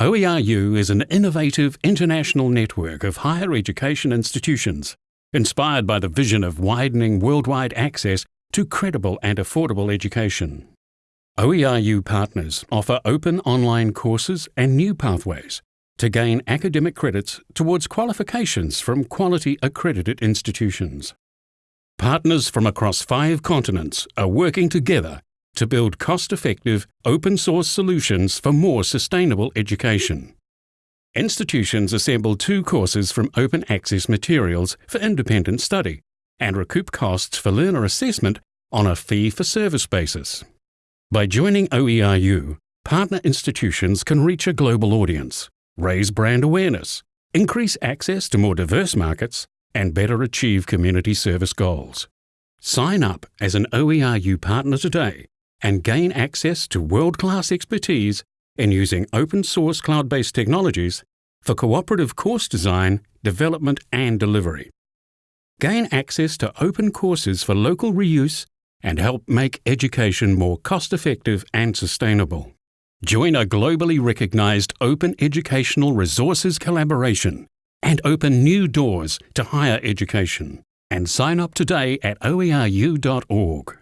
OERU is an innovative international network of higher education institutions, inspired by the vision of widening worldwide access to credible and affordable education. OERU partners offer open online courses and new pathways to gain academic credits towards qualifications from quality accredited institutions. Partners from across five continents are working together to build cost-effective, open-source solutions for more sustainable education. Institutions assemble two courses from open access materials for independent study and recoup costs for learner assessment on a fee-for-service basis. By joining OERU, partner institutions can reach a global audience, raise brand awareness, increase access to more diverse markets, and better achieve community service goals. Sign up as an OERU partner today and gain access to world-class expertise in using open source cloud-based technologies for cooperative course design, development and delivery. Gain access to open courses for local reuse and help make education more cost-effective and sustainable. Join a globally recognized open educational resources collaboration and open new doors to higher education. And sign up today at oeru.org.